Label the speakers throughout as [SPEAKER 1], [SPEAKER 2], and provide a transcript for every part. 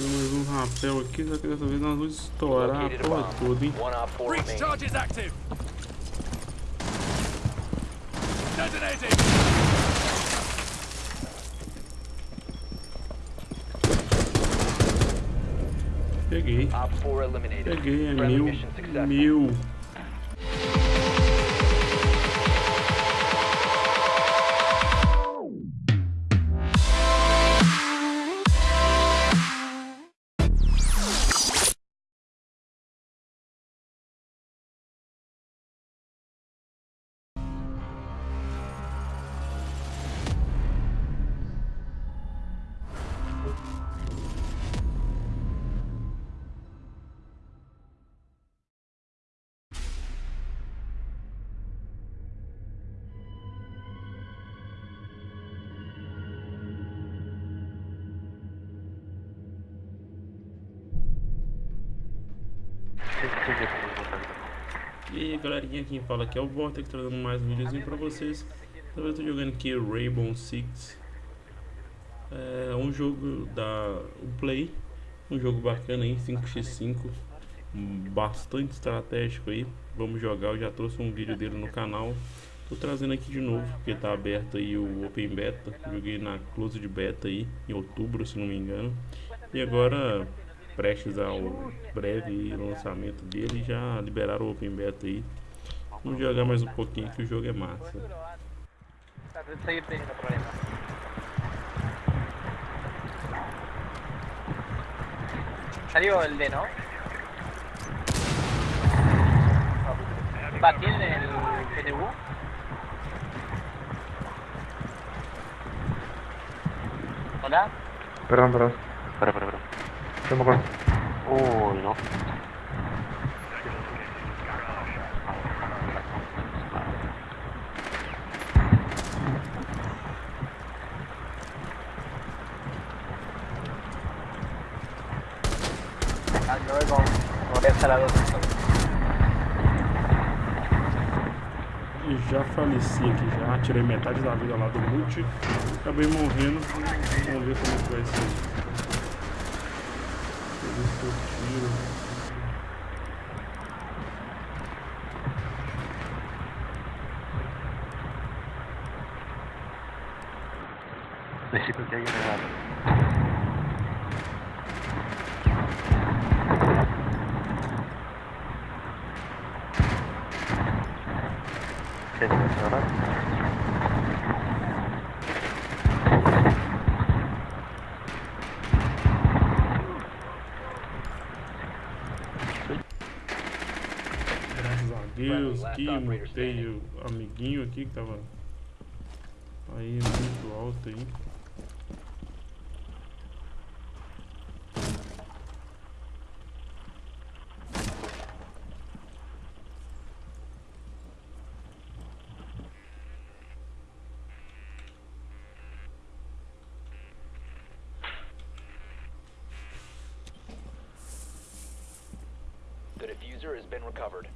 [SPEAKER 1] mais um rapel aqui, só que dessa vez nós vamos estourar a porra toda, hein?
[SPEAKER 2] One op four
[SPEAKER 3] Breach
[SPEAKER 2] remaining.
[SPEAKER 1] E aí galerinha, quem fala aqui é o Vortex trazendo mais um videozinho pra vocês. Eu tô jogando aqui Rainbow Six. É um jogo da Play Um jogo bacana aí, 5x5 hum, Bastante estratégico aí. Vamos jogar, eu já trouxe um vídeo dele no canal. Tô trazendo aqui de novo, porque tá aberto aí o Open Beta. Joguei na Closed Beta aí, em outubro se não me engano. E agora prestes ao breve lançamento dele, já liberaram o Open Beta aí. Vamos jogar mais um pouquinho que o jogo é massa.
[SPEAKER 4] Salió el D, ¿no? ¿Va tiene el GTU? ¿Hola?
[SPEAKER 5] Perdón, perdón.
[SPEAKER 6] Espera, espera, espera.
[SPEAKER 5] Me acuerdo.
[SPEAKER 6] Uy, no.
[SPEAKER 1] E já faleci aqui já, tirei metade da vida lá do multi, acabei morrendo, vamos ver como que vai ser. Deixa eu ver se eu tiro.
[SPEAKER 6] Necesito que alguien
[SPEAKER 1] Deus que mutei o amiguinho aqui que tava aí muito alto aí.
[SPEAKER 2] The diffuser has been recovered.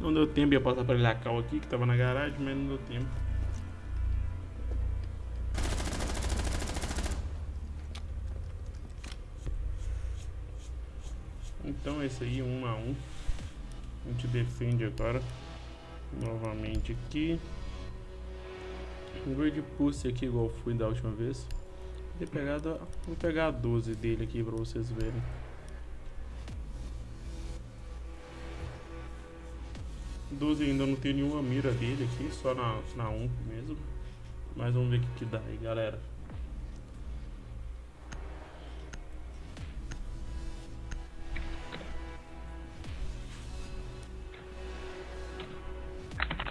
[SPEAKER 1] Não deu tempo, ia passar pra ele a cal aqui que tava na garagem, mas não deu tempo. Então é isso aí, um a um. A gente defende agora. Novamente aqui. Um grade pulse aqui igual fui da última vez. Vou, pegado, vou pegar a 12 dele aqui pra vocês verem. Doze ainda não tem nenhuma mira dele aqui, só na, na 1 mesmo. Mas vamos ver o que, que dá aí, galera.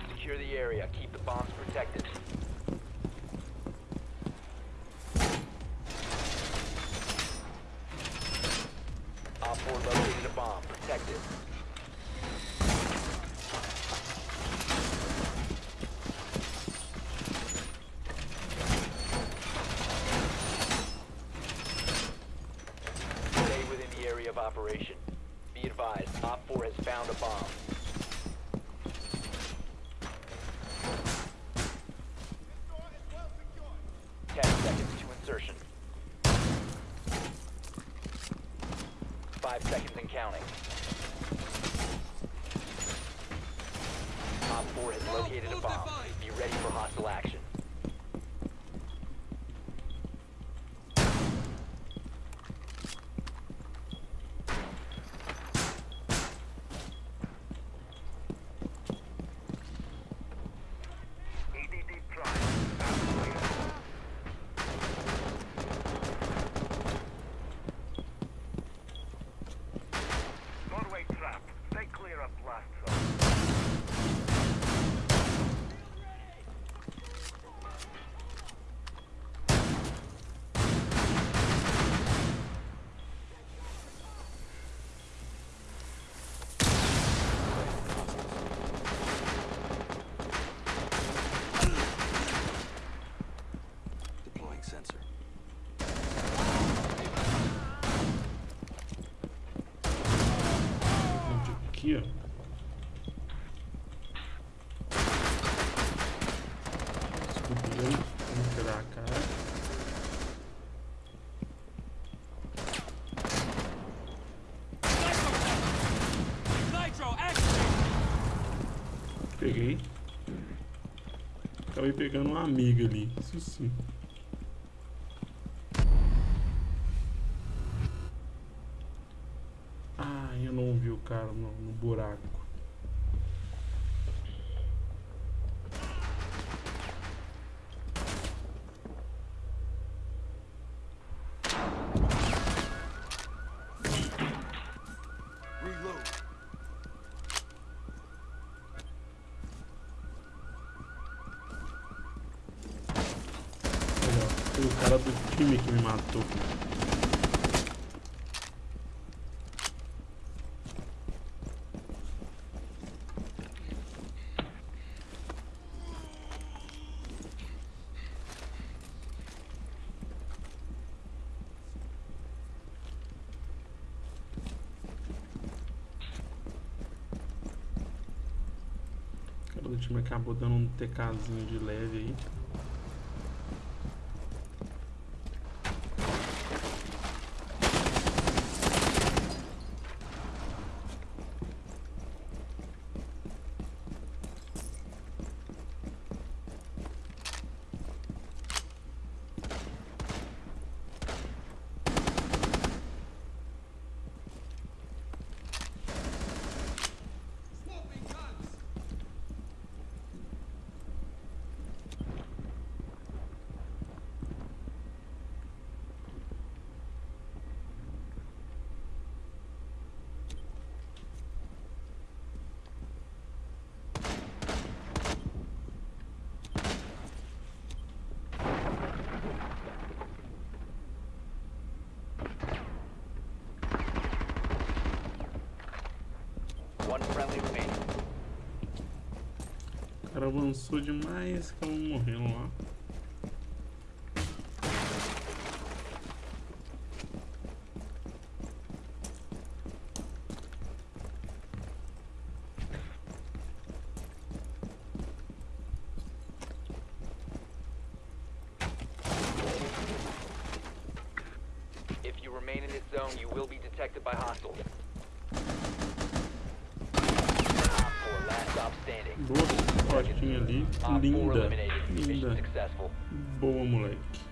[SPEAKER 2] Secure the area. Keep the bombs protected. Op 4 located a bomb. Protect it. Seconds to insertion. Five seconds and counting. Op 4 has located a bomb. Be ready for hostile action.
[SPEAKER 1] Desculpa, eu vou tirar a cara. Peguei. Acabei pegando uma amiga ali. Isso sim. Ah, eu não vi o cara no, no buraco.
[SPEAKER 3] Reload.
[SPEAKER 1] Olha, ó, foi o cara do time que me matou. O time acabou dando um TKzinho de leve aí. Cara avançou demais, acabou morrendo lá.
[SPEAKER 2] If you remain in this zone, you will be detected by hostiles. Op 4,
[SPEAKER 1] Boa fotinha ali.
[SPEAKER 2] Op 4
[SPEAKER 1] Linda. Linda. Boa, moleque.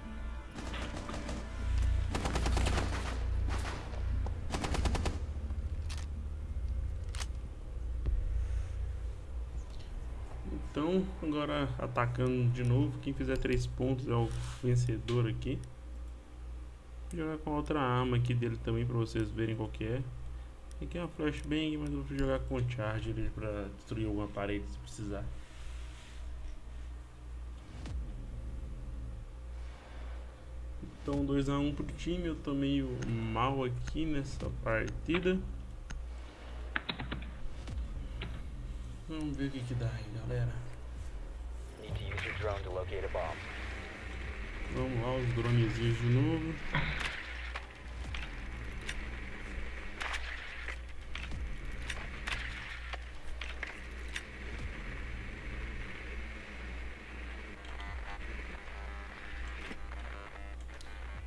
[SPEAKER 1] Então, agora atacando de novo. Quem fizer três pontos é o vencedor aqui. Vou jogar com outra arma aqui dele também pra vocês verem qual que é. Aqui é uma flashbang, mas eu vou jogar com o charge ali pra destruir alguma parede se precisar. Então 2x1 um pro time, eu tô meio mal aqui nessa partida. Vamos ver o que, que dá aí, galera. Vamos lá, os dronezinhos de novo.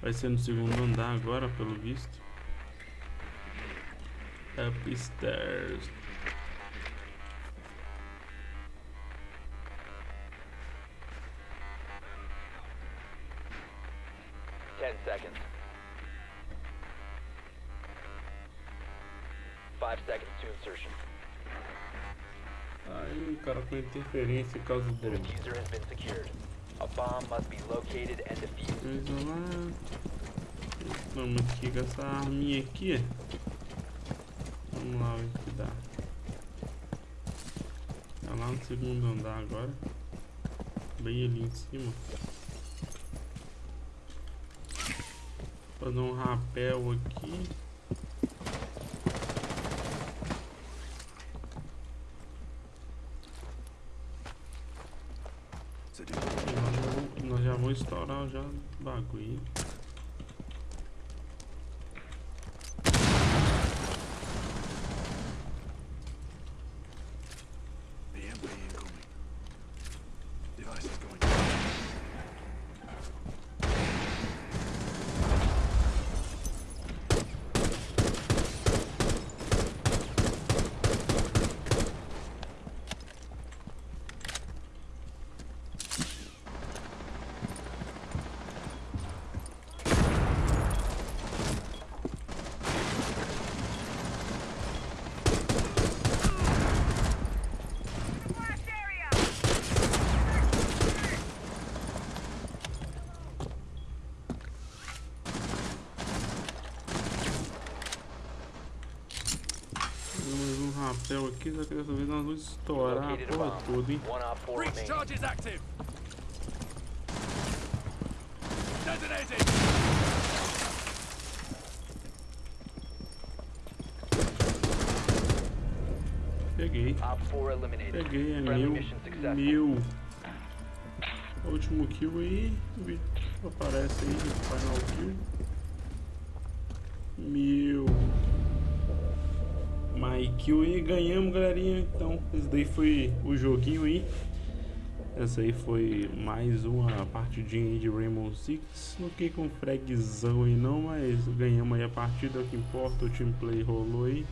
[SPEAKER 1] Vai ser no segundo andar agora, pelo visto. Upstairs.
[SPEAKER 2] Ten seconds. Five seconds to insertion.
[SPEAKER 1] Aí o cara com interferência por causa
[SPEAKER 2] The
[SPEAKER 1] dele.
[SPEAKER 2] diffuser has been secured. A bomb must be located and defused.
[SPEAKER 1] Vamos aqui com essa arminha aqui. Vamos lá ver o que dá. Tá lá no segundo andar agora. Bem ali em cima. Fazer um rapel aqui.
[SPEAKER 3] So do
[SPEAKER 1] E nós já vamos, nós já vamos estourar já o bagulho. Aqui, só que dessa vez nós vamos estourar a porra toda, hein?
[SPEAKER 3] Breach charge is active.
[SPEAKER 1] Peguei. Peguei, é mil. Mil. O último kill aí. Aparece aí final kill. Mil. Kill aí, ganhamos galerinha. Então, esse daí foi o joguinho aí. Essa aí foi mais uma partidinha aí de Rainbow Six. Não fiquei com fragzão aí não, mas ganhamos aí a partida, é o que importa, o team play rolou aí.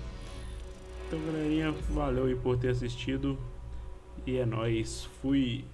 [SPEAKER 1] Então galerinha, valeu aí por ter assistido. E é nóis, fui!